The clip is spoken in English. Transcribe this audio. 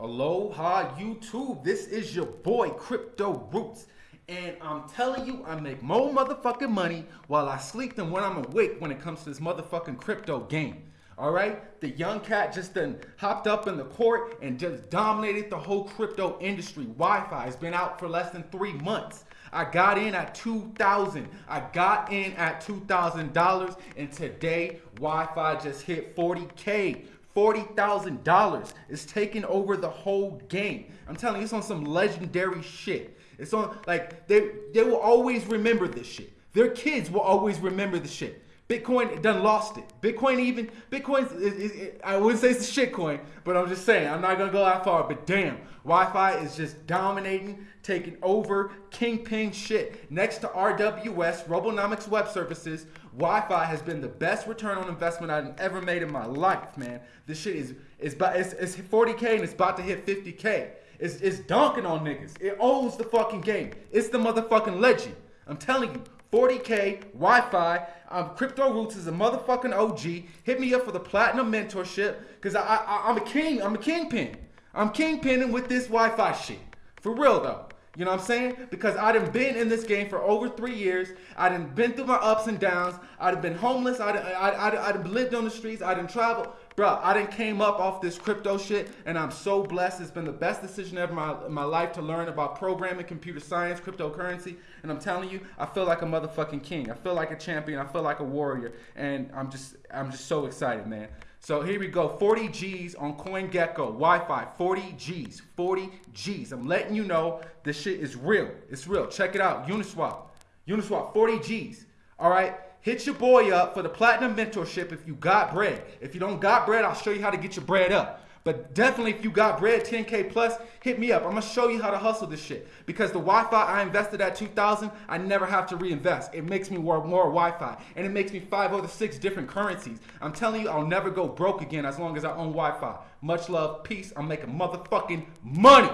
Aloha YouTube, this is your boy Crypto Roots. And I'm telling you, I make more motherfucking money while I sleep than when I'm awake when it comes to this motherfucking crypto game. All right, the young cat just then hopped up in the court and just dominated the whole crypto industry. YFI has been out for less than three months. I got in at 2000 I got in at $2,000 and today YFI just hit 40K. $40,000 is taking over the whole game. I'm telling you, it's on some legendary shit. It's on, like, they, they will always remember this shit. Their kids will always remember the shit. Bitcoin done lost it. Bitcoin even Bitcoin. I wouldn't say it's a shitcoin, but I'm just saying I'm not gonna go that far. But damn, YFI is just dominating, taking over, kingpin shit. Next to RWS, Robonomics Web Services, Wi-Fi has been the best return on investment I've ever made in my life, man. This shit is is it's, it's 40k and it's about to hit 50k. It's, it's dunking on niggas. It owns the fucking game. It's the motherfucking legend. I'm telling you, 40K, YFI. Um, Crypto Roots is a motherfucking OG. Hit me up for the platinum mentorship because I, I, I'm a king. I'm a kingpin. I'm kingpinning with this YFI shit. For real though. You know what I'm saying? Because I done been in this game for over three years. I done been through my ups and downs. I done been homeless. I done, I, I, I done lived on the streets. I done traveled. Bro, I done came up off this crypto shit and I'm so blessed. It's been the best decision ever in my, in my life to learn about programming, computer science, cryptocurrency. And I'm telling you, I feel like a motherfucking king. I feel like a champion. I feel like a warrior. And I'm just, I'm just so excited, man. So here we go, 40 G's on CoinGecko, YFI, 40 G's, 40 G's. I'm letting you know this shit is real. It's real. Check it out, Uniswap. Uniswap, 40 G's. All right, hit your boy up for the platinum mentorship if you got bread. If you don't got bread, I'll show you how to get your bread up. But definitely, if you got bread, 10K plus, hit me up. I'm gonna show you how to hustle this shit. Because the YFI I invested at 2000, I never have to reinvest. It makes me work more YFI. And it makes me five other six different currencies. I'm telling you, I'll never go broke again as long as I own YFI. Much love, peace. I'm making motherfucking money.